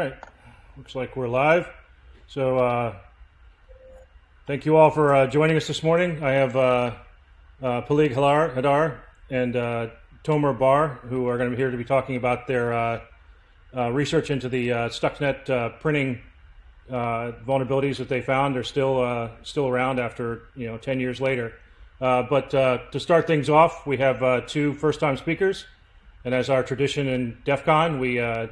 Right. Looks like we're live. So, uh, thank you all for uh, joining us this morning. I have uh, uh, Peleg Hadar, Hadar and uh, Tomer Bar, who are going to be here to be talking about their uh, research into the Stuxnet printing vulnerabilities that they found. They're still still around after you know 10 years later. But to start things off, we have two first-time speakers, and as our tradition in DEF CON, we uh,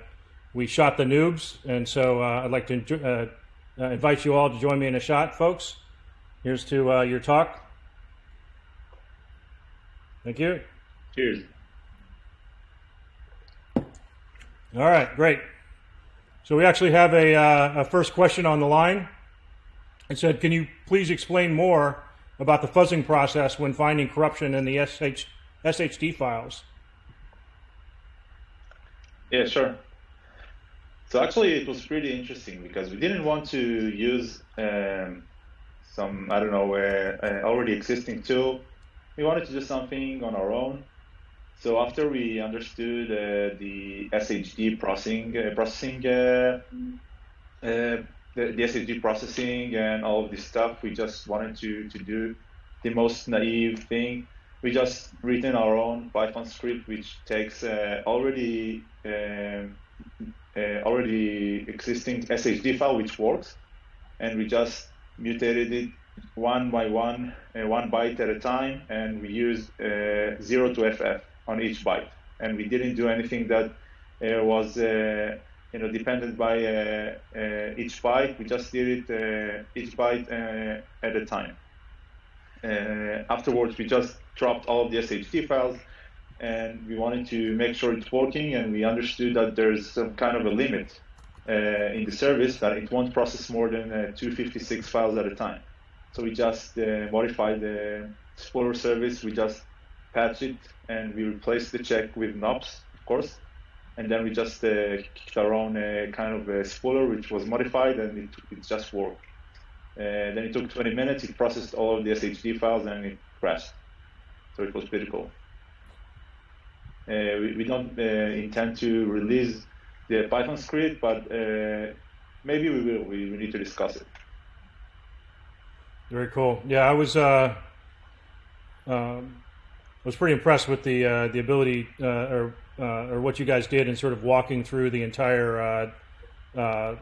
we shot the noobs, and so uh, I'd like to uh, uh, invite you all to join me in a shot, folks. Here's to uh, your talk. Thank you. Cheers. All right, great. So we actually have a, uh, a first question on the line. It said, can you please explain more about the fuzzing process when finding corruption in the SH, SHD files? Yeah, sure. So actually, it was pretty interesting because we didn't want to use um, some I don't know uh, uh, already existing tool. We wanted to do something on our own. So after we understood uh, the SHD processing, uh, processing, uh, uh, the, the SHD processing and all of this stuff, we just wanted to to do the most naive thing. We just written our own Python script, which takes already um, already existing SHD file which works, and we just mutated it one by one, uh, one byte at a time, and we used uh, zero to FF on each byte, and we didn't do anything that uh, was uh, you know dependent by uh, each byte. We just did it each byte at a time. afterwards, we just dropped all of the SHD files and we wanted to make sure it's working and we understood that there's some kind of a limit uh, in the service that it won't process more than uh, 256 files at a time. So we just uh, modified the Spooler service, we just patched it and we replaced the check with NOPS, of course. And then we just uh, kicked our own uh, kind of a Spooler, which was modified and it, it just worked. Uh, then it took 20 minutes, it processed all of the SHD files and it crashed. So it was pretty cool. Uh, we, we, don't uh, intend to release the Python script, but uh, maybe we will. We, we, need to discuss it. Very cool. Yeah, I was uh, um, was pretty impressed with the uh, the ability uh, or or what you guys did in sort of walking through the entire, for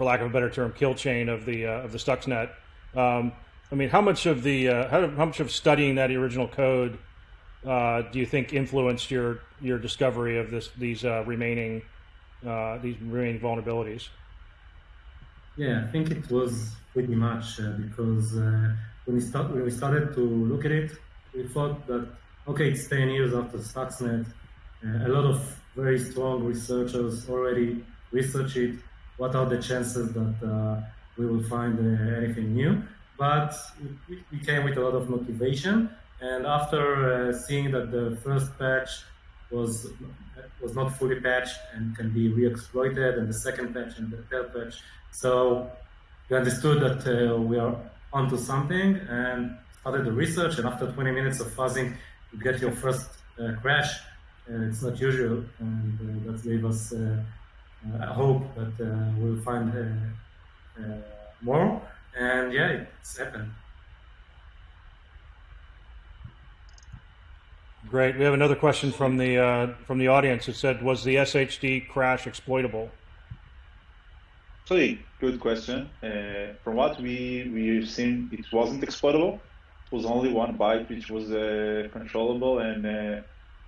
lack of a better term, kill chain of the of the Stuxnet. Um, I mean, how much of the how, how much of studying that original code uh, do you think influenced your your discovery of this these uh, remaining uh, these remaining vulnerabilities? Yeah, I think it was pretty much uh, because uh, when we start when we started to look at it, we thought that okay, it's ten years after Stuxnet. A lot of very strong researchers already research it. What are the chances that we will find anything new? But we came with a lot of motivation and after uh, seeing that the first patch was was not fully patched and can be re-exploited, and the second patch and the third patch, so we understood that uh, we are onto something and started the research. And after 20 minutes of fuzzing, you get your first uh, crash. it's not usual, and uh, that gave us uh, uh, hope that we'll find more. And yeah, it's happened. Great. We have another question from the uh, from the audience. It said, "Was the SHD crash exploitable?" Actually, good question. Uh, from what we we've seen, it wasn't exploitable. It was only one byte which was uh, controllable, and uh,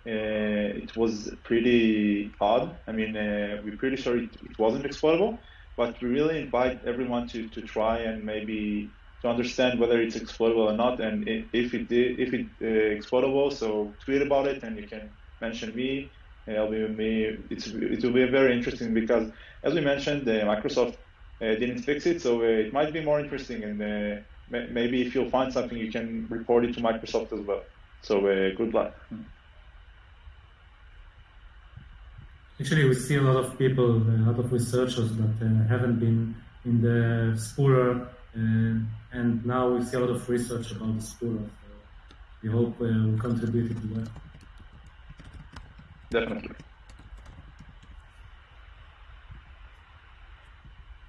uh, it was pretty odd. I mean, uh, we're pretty sure it, it wasn't exploitable, but we really invite everyone to to try and maybe to understand whether it's exploitable or not, and if it if it uh, exploitable, so tweet about it, and you can mention me. I'll be me. It's it will be very interesting because, as we mentioned, uh, Microsoft uh, didn't fix it, so uh, it might be more interesting. And uh, maybe if you'll find something, you can report it to Microsoft as well. So uh, good luck. Actually, we see a lot of people, a lot of researchers that haven't been in the Spooler uh, and now we see a lot of research about the school. So we hope uh, we contributed to that. Definitely.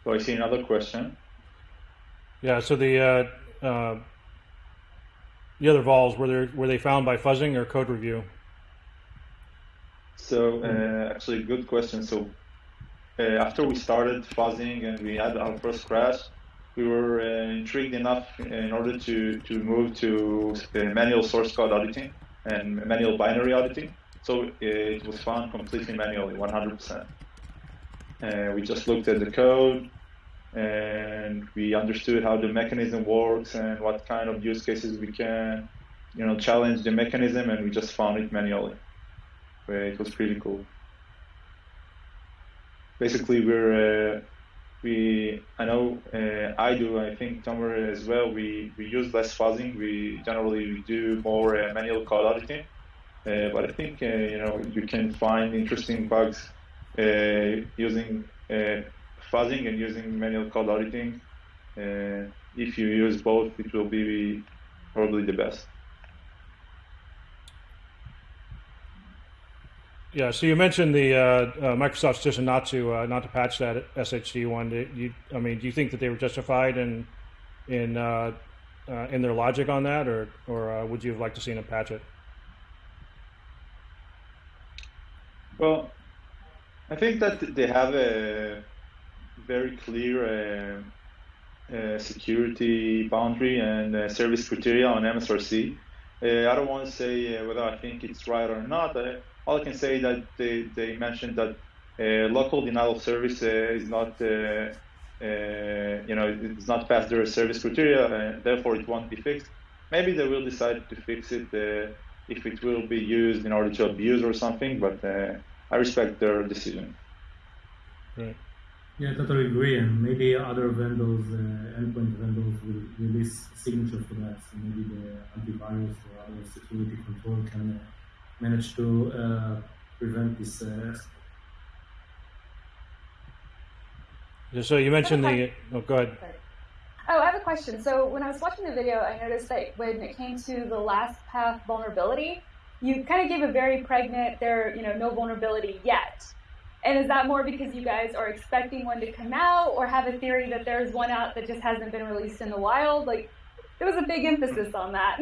So I see another question. Yeah. So the uh, uh, the other vols were they were they found by fuzzing or code review? So uh, actually, good question. So uh, after we started fuzzing and we had our first crash, we were uh, intrigued enough in order to to move to manual source code auditing and manual binary auditing. So it was found completely manually, 100%. Uh, we just looked at the code and we understood how the mechanism works and what kind of use cases we can, you know, challenge the mechanism, and we just found it manually. It was pretty cool. Basically, we're uh, we I know uh, I do I think Tomer as well. We we use less fuzzing. We generally do more uh, manual code auditing. Uh, but I think uh, you know you can find interesting bugs uh, using fuzzing and using manual code auditing. if you use both, it will be probably the best. Yeah. So you mentioned the uh, uh, Microsoft's decision not to uh, not to patch that SHD one. You, I mean, do you think that they were justified in in in their logic on that, or or would you have liked to see them patch it? Well, I think that they have a very clear uh, uh, security boundary and uh, service criteria on MSRC. Uh, I don't want to say uh, whether I think it's right or not. All I can say is that they, they mentioned that uh, local denial of service is not, you know, it's not past their service criteria, and therefore it won't be fixed. Maybe they will decide to fix it if it will be used in order to abuse or something, but I respect their decision. Right. Yeah, I totally agree. And maybe other vendors, uh, endpoint vendors, will release signature for that. So maybe the antivirus or other security control can uh, manage to uh, prevent this. Uh, so you mentioned the. Oh, go ahead. Oh, I have a question. So when I was watching the video, I noticed that when it came to the last path vulnerability, you kind of gave a very pregnant, there, you know, no vulnerability yet. And is that more because you guys are expecting one to come out or have a theory that there's one out that just hasn't been released in the wild? Like, there was a big emphasis on that.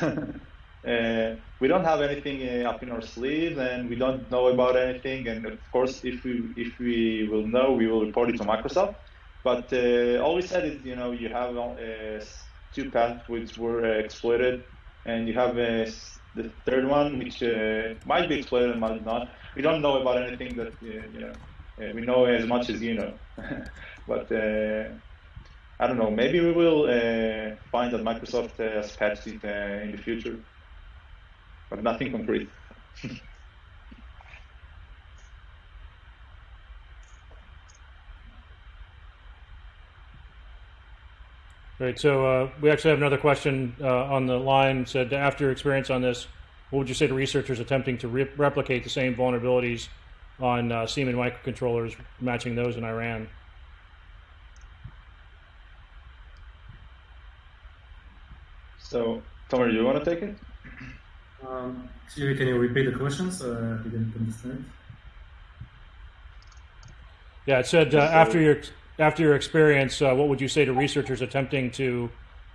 uh, we don't have anything uh, up in our sleeve and we don't know about anything. And of course, if we, if we will know, we will report it to Microsoft. But uh, all we said is, you know, you have uh, two paths which were uh, exploited and you have uh, the third one, which might be exploited and might not. We don't know about anything that you know. We know as much as you know, but I don't know. Maybe we will find that Microsoft has patched it in the future, but nothing concrete. Right. So uh, we actually have another question uh, on the line. Said after your experience on this, what would you say to researchers attempting to re replicate the same vulnerabilities on uh, Siemens microcontrollers, matching those in Iran? So, Tomer, do you want to take it? Um, can you repeat the questions? Uh, I didn't understand. Yeah, it said uh, after your after your experience, uh, what would you say to researchers attempting to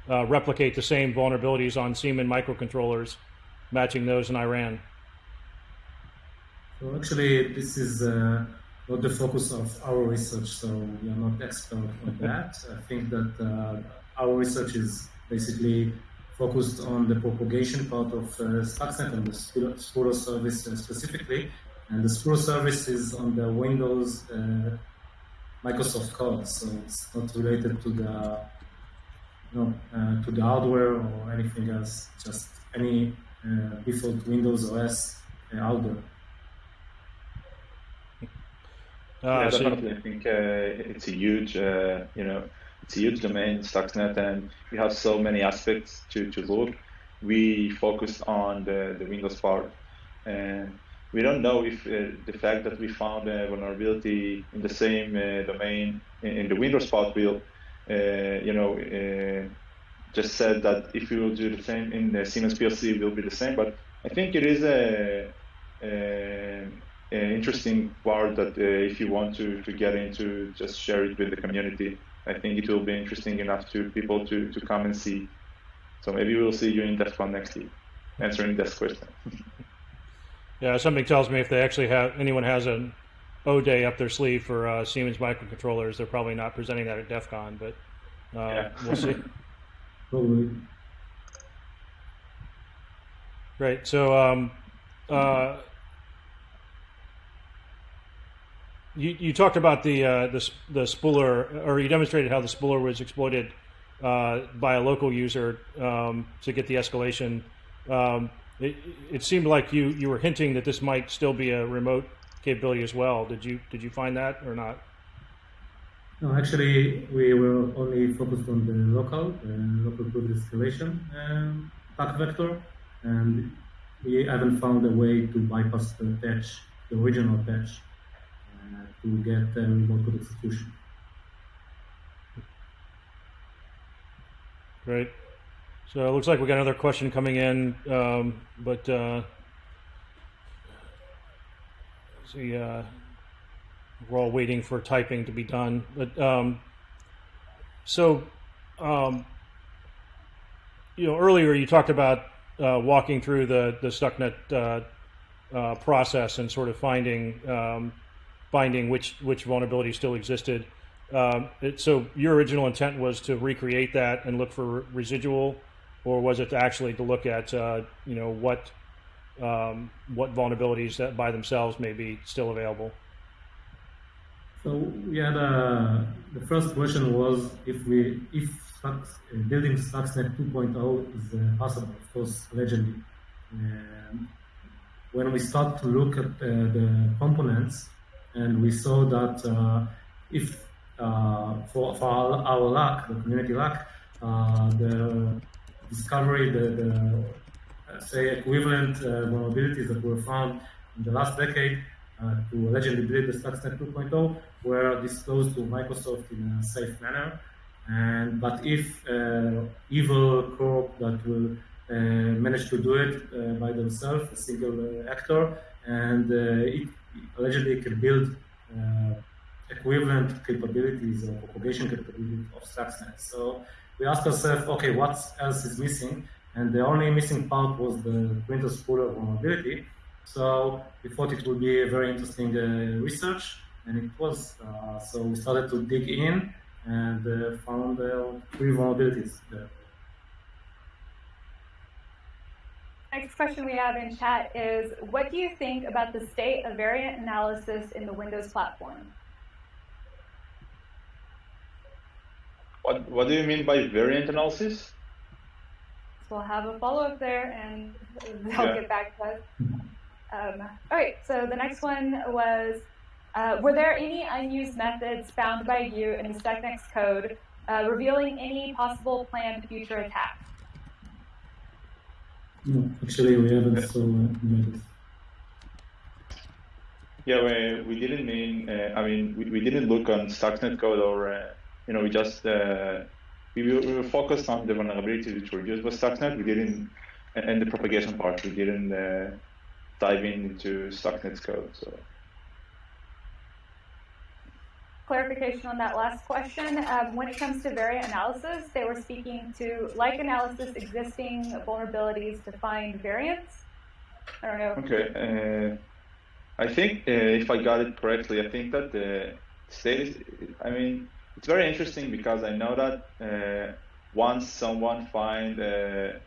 uh, replicate the same vulnerabilities on Siemens microcontrollers, matching those in Iran? So actually, this is uh, not the focus of our research, so we are not expert on that. I think that uh, our research is basically focused on the propagation part of uh, Stuxnet and the Spooler service uh, specifically. And the Spooler service is on the Windows Microsoft code, so it's not related to the you know, uh, to the hardware or anything else. Just any uh, default Windows OS uh, out there. yeah, definitely. I think uh, it's a huge, uh, you know, it's a huge domain, Stuxnet, and we have so many aspects to, to look. We focus on the, the Windows part, and we don't know if uh, the fact that we found a vulnerability in the same uh, domain in, in, the Windows part will, uh, you know, uh, just said that if we will do the same in the Siemens PLC, will be the same. But I think it is a, a uh, interesting part that uh, if you want to, to get into, just share it with the community. I think it will be interesting enough to people to, to come and see. So maybe we'll see you in DEF CON next week, answering this question. yeah, something tells me if they actually have anyone has an O day up their sleeve for uh, Siemens microcontrollers, they're probably not presenting that at DEF CON, but uh, yeah. we'll see. Probably. Great. So, um, uh, you, you talked about the, uh, the the spooler, or you demonstrated how the spooler was exploited uh, by a local user um, to get the escalation. Um, it, it, seemed like you you were hinting that this might still be a remote capability as well. Did you did you find that or not? No, actually, we were only focused on the local uh, local privilege escalation um, path vector, and we haven't found a way to bypass the patch, the original patch to get the remote code execution. Great. So it looks like we got another question coming in, um, but uh, see, uh, we're all waiting for typing to be done. But um, so, um, you know, earlier you talked about uh, walking through the the Stuxnet uh, uh, process and sort of finding um, finding which which vulnerabilities still existed. Um, it, so your original intent was to recreate that and look for residual, or was it actually to look at uh, you know what um, what vulnerabilities that by themselves may be still available? So yeah, the, the first question was if we if building Stuxnet 2.0 is uh, possible, of course, allegedly. Um, when we start to look at uh, the components, and we saw that uh, if uh, for, for our, our, luck, the community luck, uh, the discovery, the, the say equivalent vulnerabilities that were found in the last decade uh, to allegedly build the Stuxnet 2.0 were disclosed to Microsoft in a safe manner. And but if uh, evil corp that will uh, manage to do it by themselves, a single actor, and it allegedly can build uh, equivalent capabilities or propagation capabilities of Stuxnet. So we asked ourselves, okay, what else is missing? And the only missing part was the printer spooler vulnerability. So we thought it would be a very interesting uh, research, and it was. Uh, so we started to dig in and uh, found three vulnerabilities there. Next question we have in chat is, what do you think about the state of variant analysis in the Windows platform? What, what do you mean by variant analysis? So we'll have a follow-up there and they'll yeah. get back to us. Um, all right, so the next one was, uh, were there any unused methods found by you in the Stuxnet code uh, revealing any possible planned future attacks? No, actually, we haven't so Yeah, we, we didn't mean. Uh, I mean, we, we didn't look on Stuxnet code, or uh, you know, we just uh, we, we were focused on the vulnerabilities which were used by Stuxnet. We didn't, and the propagation part. We didn't uh, dive into Stuxnet's code. So clarification on that last question. Um, when it comes to variant analysis, they were speaking to like analysis existing vulnerabilities to find variants. I don't know. Okay. Uh, I think uh, if I got it correctly, I think that the state I mean, it's very interesting because I know that uh, once someone find a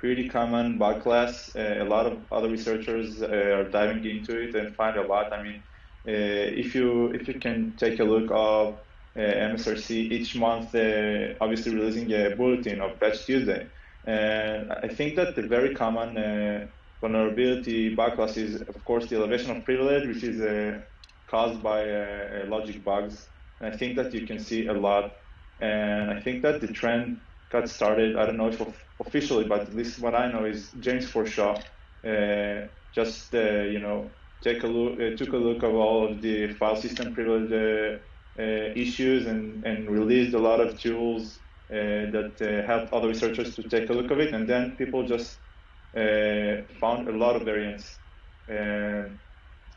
pretty common bug class, uh, a lot of other researchers uh, are diving into it and find a lot. I mean, if you if you can take a look of uh, MSRC each month, uh, obviously releasing a bulletin of Patch Tuesday, and I think that the very common vulnerability bug class is, of course, the elevation of privilege, which is caused by logic bugs. And I think that you can see a lot, and I think that the trend got started. I don't know if officially, but at least what I know is James Forshaw uh, just uh, you know take a look, uh, took a look of all of the file system privilege uh, uh, issues and, and released a lot of tools uh, that helped other researchers to take a look of it. And then people just found a lot of variants.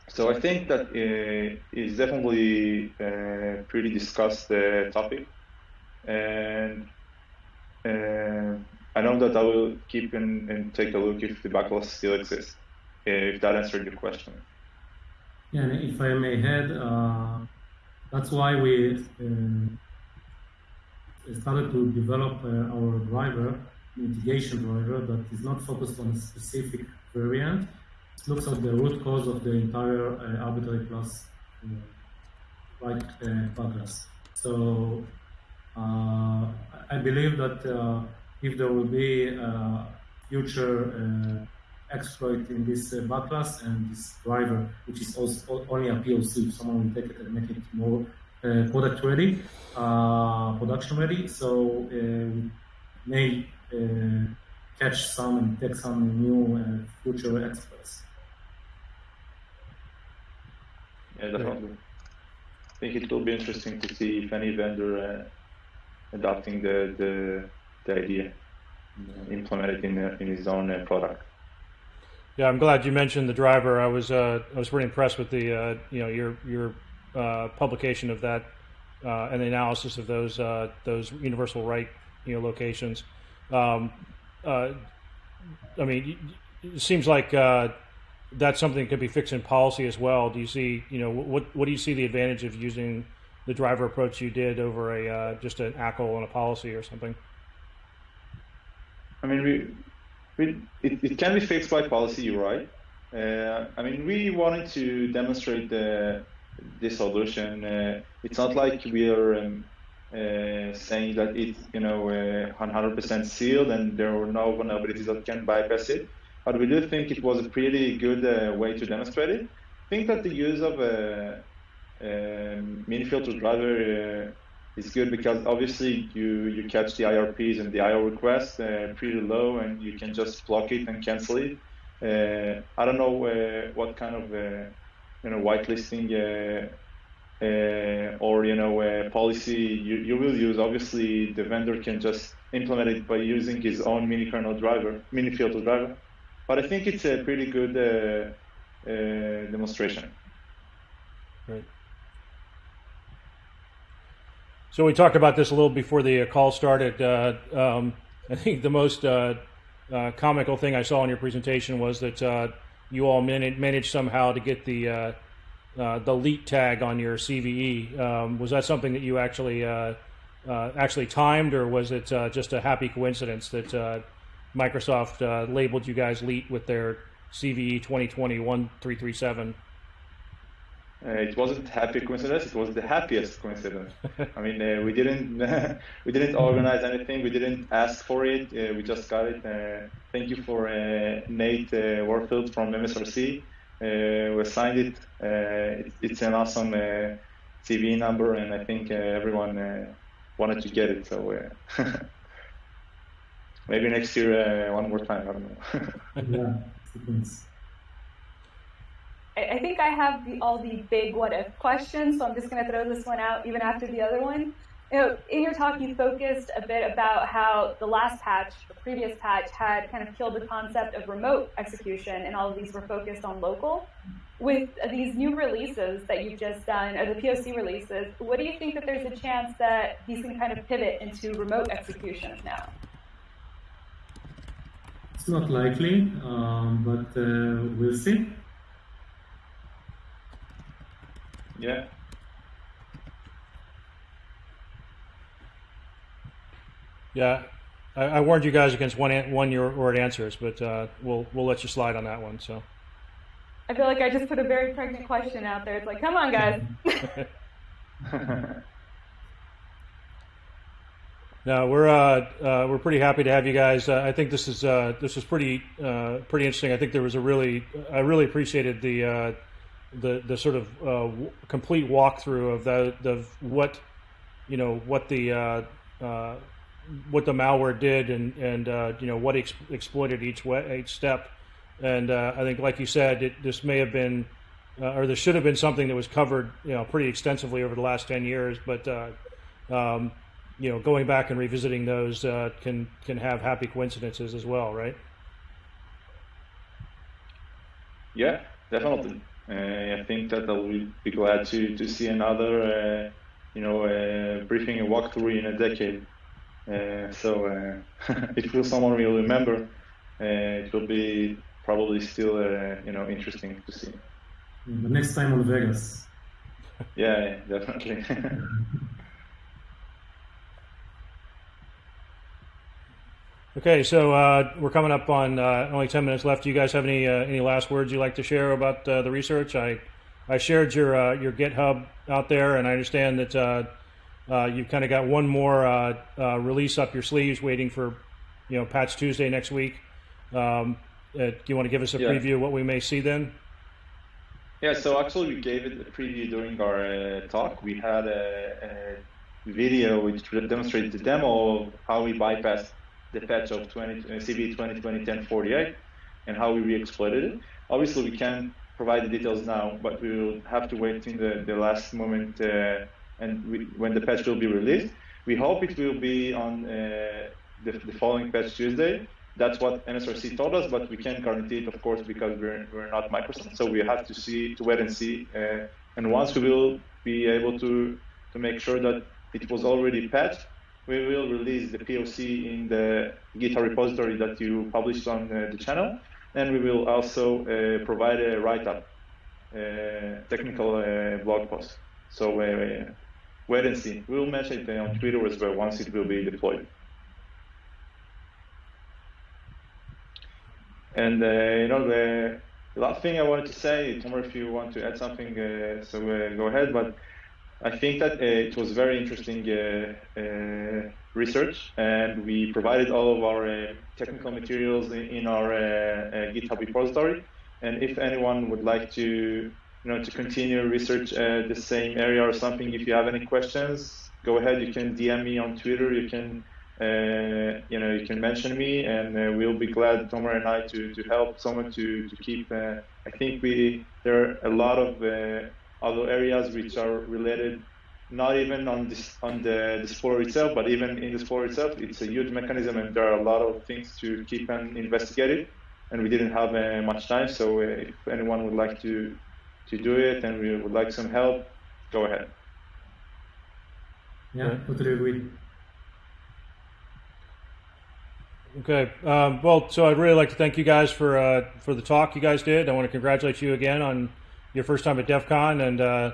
so I think that uh, is definitely a pretty discussed uh, topic, and uh, I know that I will keep and, and take a look if the bug class still exists. If that answered your question. And if I may add, uh, that's why we uh, started to develop uh, our driver, mitigation driver, that is not focused on a specific variant. It looks at the root cause of the entire uh, arbitrary class, uh, like bug class. So I believe that if there will be future exploit in this uh, bug class and this driver, which is also only a POC. Someone will take it and make it more uh, product ready, uh, production ready. So uh, may uh, catch some and take some new uh, future experts. Yeah, definitely. I think it will be interesting to see if any vendor adopting the, the, the idea, implement it in, in his own product. Yeah, I'm glad you mentioned the driver. I was uh, I was pretty impressed with the uh, you know your your uh, publication of that uh, and the analysis of those uh, those universal right you know locations. Um, uh, I mean, it seems like that's something that could be fixed in policy as well. Do you see you know what what do you see the advantage of using the driver approach you did over a just an ACL and a policy or something? I mean, we it, it can be fixed by policy, you're right. Uh, I mean, we wanted to demonstrate the, the solution. Uh, it's not like we are um, uh, saying that it's you know 100% uh, sealed and there are no vulnerabilities that can bypass it. But we do think it was a pretty good uh, way to demonstrate it. I think that the use of a, a mini filter driver uh, is good because obviously you, you catch the IRPs and the IO requests uh, pretty low and you can just block it and cancel it. Uh, I don't know uh, what kind of uh, you know whitelisting uh, uh, or you know policy you, you will use. Obviously, the vendor can just implement it by using his own mini kernel driver, mini filter driver. But I think it's a pretty good demonstration. Right. So we talked about this a little before the call started. Uh, um, I think the most uh, uh, comical thing I saw in your presentation was that uh, you all managed, managed somehow to get the uh, uh, the leet tag on your CVE. Um, was that something that you actually actually timed, or was it just a happy coincidence that Microsoft labeled you guys leet with their CVE 2020 1337? Uh, it wasn't happy coincidence. It was the happiest coincidence. I mean, uh, we didn't we didn't organize anything. We didn't ask for it. Uh, we just got it. Uh, thank you for uh, Nate uh, Warfield from MSRC. we signed it. it. It's an awesome CVE number, and I think everyone wanted to get it. So maybe next year one more time. I don't know. yeah. I think I have the, all the big what if questions, so I'm just going to throw this one out even after the other one. You know, in your talk, you focused a bit about how the last patch, the previous patch, had kind of killed the concept of remote execution, and all of these were focused on local. With these new releases that you've just done, or the POC releases, what do you think that there's a chance that these can kind of pivot into remote execution now? It's not likely, um, but uh, we'll see. Yeah. Yeah, I, I, warned you guys against one one your word answers, but uh, we'll we'll let you slide on that one. So. I feel like I just put a very pregnant question out there. It's like, come on, guys. no, we're uh, uh, we're pretty happy to have you guys. Uh, I think this is uh, this is pretty uh, pretty interesting. I think there was a really I really appreciated the the the sort of uh, complete walkthrough of the the what you know what the uh, uh, what the malware did and and uh, you know what ex- exploited each way, each step. And uh, I think like you said it, this may have been uh, or this should have been something that was covered you know pretty extensively over the last 10 years. But um, you know going back and revisiting those can can have happy coincidences as well right? Yeah definitely I think that I'll be glad to, to see another, uh, you know, uh, briefing and walkthrough in a decade. Uh, so uh, if someone will remember, uh, it will be probably still, you know, interesting to see. The next time on Vegas. Yeah, yeah definitely. Okay, so uh, we're coming up on uh, only ten minutes left. Do you guys have any uh, any last words you'd like to share about uh, the research? I I shared your uh, your GitHub out there, and I understand that uh, you've kind of got one more release up your sleeves, waiting for you know Patch Tuesday next week. Um, do you want to give us a yeah. preview of what we may see then? Yeah, so actually we gave it a preview during our talk. We had a, a video which demonstrated the demo of how we bypassed the patch of 20, uh, CVE 2020-1048 and how we re-exploited it. Obviously, we can't provide the details now, but we will have to wait in the, the last moment uh, and we, when the patch will be released. We hope it will be on uh, the, the, following patch Tuesday. That's what MSRC told us, but we can't guarantee it, of course, because we're, we're not Microsoft. So we have to see, to wait and see. Uh, and once we will be able to, to make sure that it was already patched, we will release the POC in the GitHub repository that you published on uh, the channel, and we will also uh, provide a write-up, uh, technical uh, blog post. So uh, wait and see. We will mention it on Twitter as well once it will be deployed. And uh, you know the, the, last thing I wanted to say, Tomer, if you want to add something, so go ahead. But I think that uh, it was very interesting uh, uh, research, and we provided all of our technical materials in, our GitHub repository. And if anyone would like to, you know, to continue research the same area or something, if you have any questions, go ahead. You can DM me on Twitter. You can uh, you know, you can mention me, and uh, we'll be glad, Tomer and I, to, to help someone to to keep. Uh, I think we there are a lot of other areas which are related not even on this on the, the spore itself, but even in the spore itself, it's a huge mechanism, and there are a lot of things to keep and investigate it. And we didn't have uh, much time, so uh, if anyone would like to to do it and we would like some help, go ahead. Yeah, totally agree. Okay. Um, well, so I'd really like to thank you guys for uh, for the talk you guys did. I want to congratulate you again on your first time at DEF CON, and uh,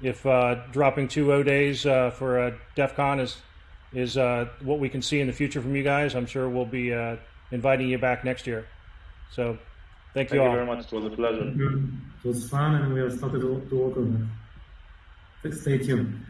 if uh, dropping two O days uh, for uh, DEF CON is is uh, what we can see in the future from you guys, I'm sure we'll be uh, inviting you back next year. So, thank you thank all. you very much. It was a pleasure. It was fun, and we are started to work on it. Stay tuned.